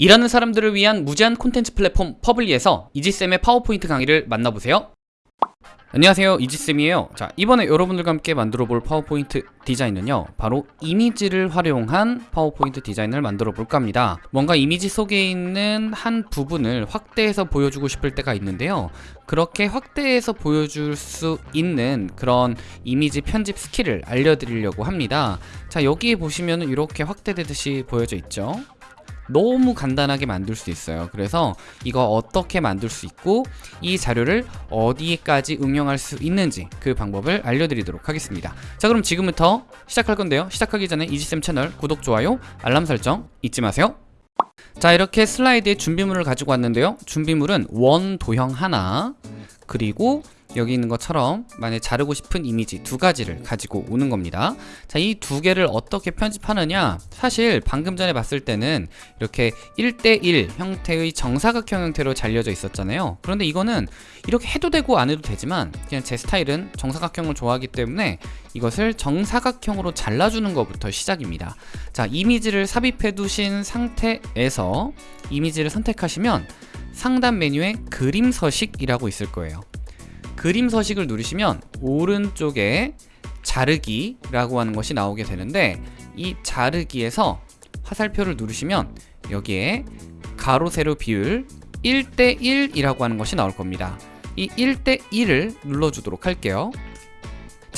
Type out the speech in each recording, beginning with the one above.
일하는 사람들을 위한 무제한 콘텐츠 플랫폼 퍼블리에서 이지쌤의 파워포인트 강의를 만나보세요. 안녕하세요. 이지쌤이에요. 자 이번에 여러분들과 함께 만들어 볼 파워포인트 디자인은요 바로 이미지를 활용한 파워포인트 디자인을 만들어 볼까 합니다. 뭔가 이미지 속에 있는 한 부분을 확대해서 보여주고 싶을 때가 있는데요. 그렇게 확대해서 보여줄 수 있는 그런 이미지 편집 스킬을 알려드리려고 합니다. 자 여기에 보시면 이렇게 확대되듯이 보여져 있죠 너무 간단하게 만들 수 있어요. 그래서 이거 어떻게 만들 수 있고 이 자료를 어디에까지 응용할 수 있는지 그 방법을 알려드리도록 하겠습니다. 자 그럼 지금부터 시작할 건데요. 시작하기 전에 이지쌤 채널 구독, 좋아요, 알람 설정 잊지 마세요. 자 이렇게 슬라이드에 준비물을 가지고 왔는데요. 준비물은 원 도형 하나 그리고 여기 있는 것처럼 만약 자르고 싶은 이미지 두 가지를 가지고 오는 겁니다. 자 이 두 개를 어떻게 편집하느냐? 사실 방금 전에 봤을 때는 이렇게 1대1 형태의 정사각형 형태로 잘려져 있었잖아요. 그런데 이거는 이렇게 해도 되고 안 해도 되지만 그냥 제 스타일은 정사각형을 좋아하기 때문에 이것을 정사각형으로 잘라주는 것부터 시작입니다. 자 이미지를 삽입해 두신 상태에서 이미지를 선택하시면 상단 메뉴에 그림 서식이라고 있을 거예요. 그림 서식을 누르시면 오른쪽에 자르기라고 하는 것이 나오게 되는데 이 자르기에서 화살표를 누르시면 여기에 가로 세로 비율 1대1이라고 하는 것이 나올 겁니다. 이 1대1을 눌러주도록 할게요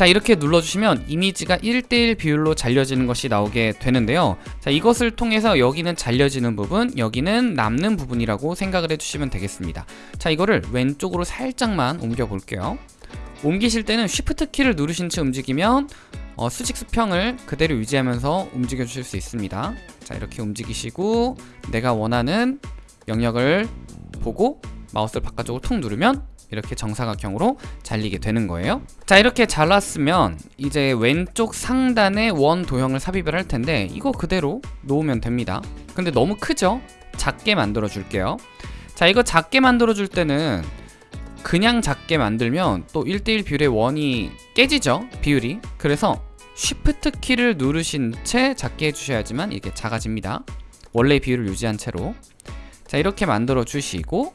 자 이렇게 눌러주시면 이미지가 1대1 비율로 잘려지는 것이 나오게 되는데요. 자 이것을 통해서 여기는 잘려지는 부분 여기는 남는 부분이라고 생각을 해주시면 되겠습니다. 자 이거를 왼쪽으로 살짝만 옮겨 볼게요. 옮기실 때는 쉬프트 키를 누르신 채 움직이면 어, 수직 수평을 그대로 유지하면서 움직여 주실 수 있습니다. 자 이렇게 움직이시고 내가 원하는 영역을 보고 마우스를 바깥쪽으로 툭 누르면 이렇게 정사각형으로 잘리게 되는 거예요. 자 이렇게 잘랐으면 이제 왼쪽 상단에 원 도형을 삽입을 할 텐데 이거 그대로 놓으면 됩니다. 근데 너무 크죠? 작게 만들어 줄게요. 자 이거 작게 만들어 줄 때는 그냥 작게 만들면 또 1대1 비율의 원이 깨지죠? 비율이. 그래서 쉬프트 키를 누르신 채 작게 해주셔야지만 이렇게 작아집니다. 원래 비율을 유지한 채로. 자 이렇게 만들어 주시고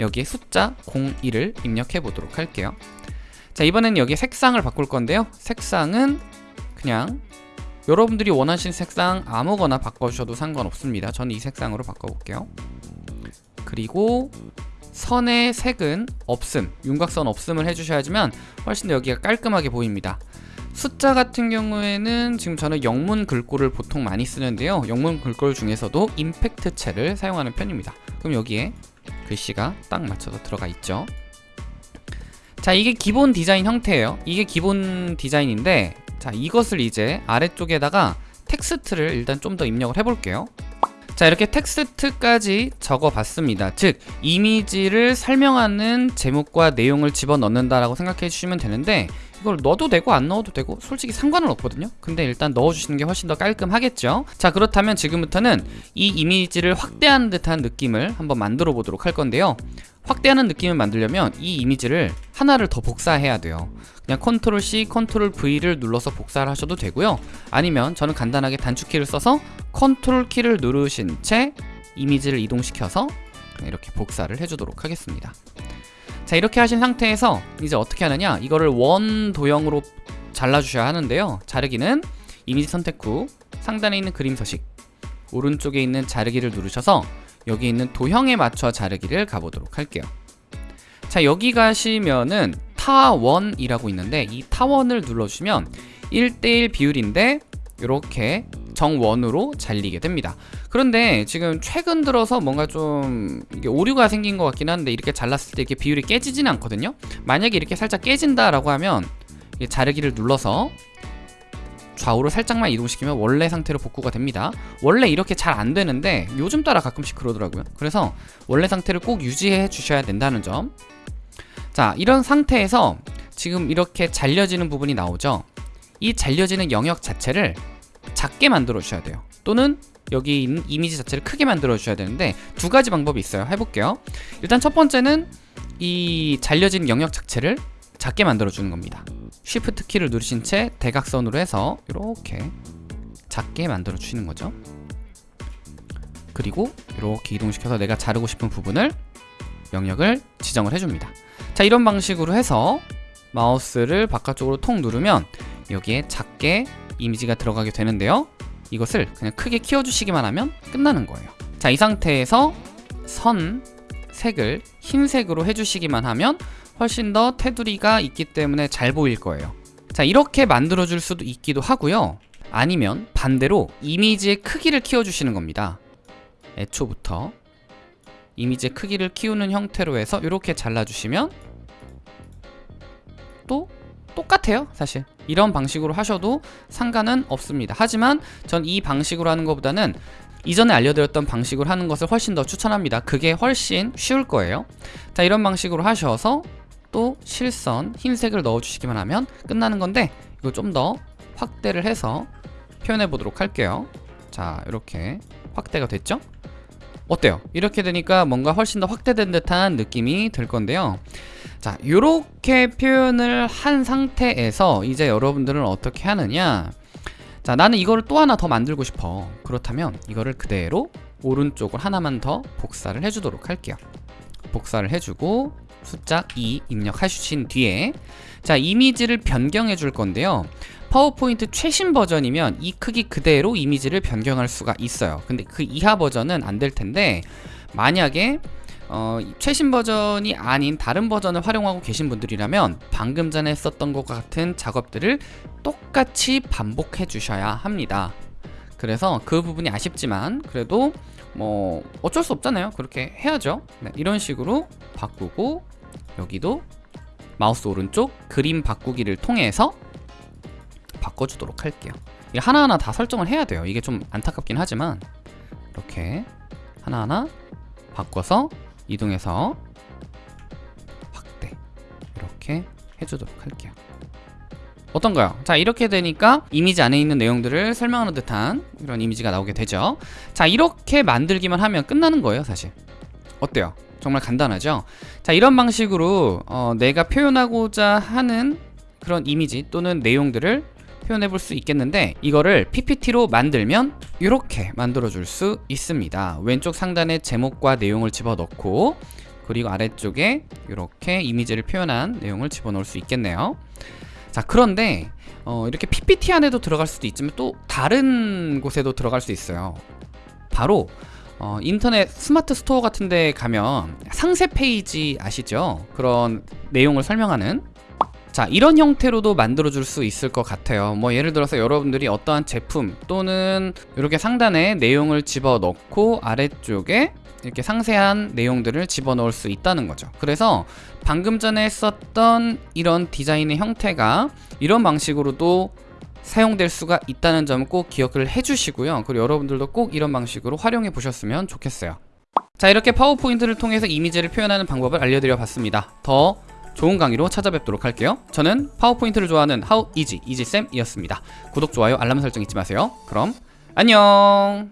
여기에 숫자 01을 입력해 보도록 할게요. 자 이번엔 여기 색상을 바꿀 건데요. 색상은 그냥 여러분들이 원하시는 색상 아무거나 바꿔주셔도 상관없습니다. 저는 이 색상으로 바꿔볼게요. 그리고 선의 색은 없음 윤곽선 없음을 해주셔야지만 훨씬 더 여기가 깔끔하게 보입니다. 숫자 같은 경우에는 지금 저는 영문 글꼴을 보통 많이 쓰는데요. 영문 글꼴 중에서도 임팩트체를 사용하는 편입니다. 그럼 여기에 글씨가 딱 맞춰서 들어가 있죠. 자 이게 기본 디자인 형태예요. 이게 기본 디자인인데 자 이것을 이제 아래쪽에다가 텍스트를 일단 좀 더 입력을 해볼게요. 자 이렇게 텍스트까지 적어봤습니다. 즉 이미지를 설명하는 제목과 내용을 집어넣는다 라고 생각해 주시면 되는데 이걸 넣어도 되고 안 넣어도 되고 솔직히 상관은 없거든요. 근데 일단 넣어주시는 게 훨씬 더 깔끔하겠죠? 자 그렇다면 지금부터는 이 이미지를 확대하는 듯한 느낌을 한번 만들어 보도록 할 건데요. 확대하는 느낌을 만들려면 이 이미지를 하나를 더 복사해야 돼요. 그냥 컨트롤 C, 컨트롤 V를 눌러서 복사를 하셔도 되고요. 아니면 저는 간단하게 단축키를 써서 컨트롤 키를 누르신 채 이미지를 이동시켜서 이렇게 복사를 해주도록 하겠습니다 자 이렇게 하신 상태에서 이제 어떻게 하느냐? 이거를 원 도형으로 잘라주셔야 하는데요. 자르기는 이미지 선택 후 상단에 있는 그림 서식 오른쪽에 있는 자르기를 누르셔서 여기 있는 도형에 맞춰 자르기를 가보도록 할게요. 자 여기 가시면은 타원이라고 있는데 이 타원을 눌러주시면 1대1 비율인데 이렇게 정원으로 잘리게 됩니다. 그런데 지금 최근 들어서 뭔가 좀 오류가 생긴 것 같긴 한데 이렇게 잘랐을 때 이렇게 비율이 깨지지는 않거든요. 만약에 이렇게 살짝 깨진다 라고 하면 자르기를 눌러서 좌우로 살짝만 이동시키면 원래 상태로 복구가 됩니다. 원래 이렇게 잘 안되는데 요즘 따라 가끔씩 그러더라고요. 그래서 원래 상태를 꼭 유지해 주셔야 된다는 점 자 이런 상태에서 지금 이렇게 잘려지는 부분이 나오죠. 이 잘려지는 영역 자체를 작게 만들어 주셔야 돼요. 또는 여기 이미지 자체를 크게 만들어 주셔야 되는데 두 가지 방법이 있어요. 해볼게요. 일단 첫 번째는 이 잘려진 영역 자체를 작게 만들어 주는 겁니다. Shift 키를 누르신 채 대각선으로 해서 이렇게 작게 만들어 주시는 거죠. 그리고 이렇게 이동시켜서 내가 자르고 싶은 부분을 영역을 지정을 해줍니다. 자 이런 방식으로 해서 마우스를 바깥쪽으로 통 누르면 여기에 작게 이미지가 들어가게 되는데요. 이것을 그냥 크게 키워주시기만 하면 끝나는 거예요. 자 이 상태에서 선 색을 흰색으로 해주시기만 하면 훨씬 더 테두리가 있기 때문에 잘 보일 거예요. 자 이렇게 만들어 줄 수도 있기도 하고요. 아니면 반대로 이미지의 크기를 키워주시는 겁니다. 애초부터 이미지의 크기를 키우는 형태로 해서 이렇게 잘라주시면 또 똑같아요 사실. 이런 방식으로 하셔도 상관은 없습니다. 하지만 전 이 방식으로 하는 것보다는 이전에 알려드렸던 방식으로 하는 것을 훨씬 더 추천합니다. 그게 훨씬 쉬울 거예요. 자 이런 방식으로 하셔서 또 실선 흰색을 넣어주시기만 하면 끝나는 건데 이거 좀 더 확대를 해서 표현해 보도록 할게요. 자 이렇게 확대가 됐죠? 어때요? 이렇게 되니까 뭔가 훨씬 더 확대된 듯한 느낌이 들 건데요 자 이렇게 표현을 한 상태에서 이제 여러분들은 어떻게 하느냐? 자 나는 이거를 또 하나 더 만들고 싶어. 그렇다면 이거를 그대로 오른쪽을 하나만 더 복사를 해주도록 할게요. 복사를 해주고 숫자 2 입력하신 뒤에 자 이미지를 변경해 줄 건데요. 파워포인트 최신 버전이면 이 크기 그대로 이미지를 변경할 수가 있어요. 근데 그 이하 버전은 안 될 텐데 만약에 어, 최신 버전이 아닌 다른 버전을 활용하고 계신 분들이라면 방금 전에 썼던 것 같은 작업들을 똑같이 반복해 주셔야 합니다. 그래서 그 부분이 아쉽지만 그래도 뭐 어쩔 수 없잖아요. 그렇게 해야죠. 네, 이런 식으로 바꾸고 여기도 마우스 오른쪽 그림 바꾸기를 통해서 바꿔주도록 할게요. 하나하나 다 설정을 해야 돼요. 이게 좀 안타깝긴 하지만 이렇게 하나하나 바꿔서 이동해서 확대 이렇게 해주도록 할게요 어떤가요? 자 이렇게 되니까 이미지 안에 있는 내용들을 설명하는 듯한 이런 이미지가 나오게 되죠 자 이렇게 만들기만 하면 끝나는 거예요 사실 어때요? 정말 간단하죠? 자 이런 방식으로 어, 내가 표현하고자 하는 그런 이미지 또는 내용들을 표현해 볼 수 있겠는데 이거를 PPT로 만들면 이렇게 만들어 줄 수 있습니다. 왼쪽 상단에 제목과 내용을 집어넣고 그리고 아래쪽에 이렇게 이미지를 표현한 내용을 집어넣을 수 있겠네요. 자 그런데 어, 이렇게 PPT 안에도 들어갈 수도 있지만 또 다른 곳에도 들어갈 수 있어요. 바로 어, 인터넷 스마트 스토어 같은 데 가면 상세 페이지 아시죠? 그런 내용을 설명하는 자 이런 형태로도 만들어 줄 수 있을 것 같아요. 뭐 예를 들어서 여러분들이 어떠한 제품 또는 이렇게 상단에 내용을 집어넣고 아래쪽에 이렇게 상세한 내용들을 집어넣을 수 있다는 거죠. 그래서 방금 전에 썼던 이런 디자인의 형태가 이런 방식으로도 사용될 수가 있다는 점을 꼭 기억을 해주시고요. 그리고 여러분들도 꼭 이런 방식으로 활용해 보셨으면 좋겠어요. 자 이렇게 파워포인트를 통해서 이미지를 표현하는 방법을 알려드려 봤습니다. 더 좋은 강의로 찾아뵙도록 할게요. 저는 파워포인트를 좋아하는 하우 이지 이지쌤이었습니다. 구독, 좋아요, 알람 설정 잊지 마세요. 그럼 안녕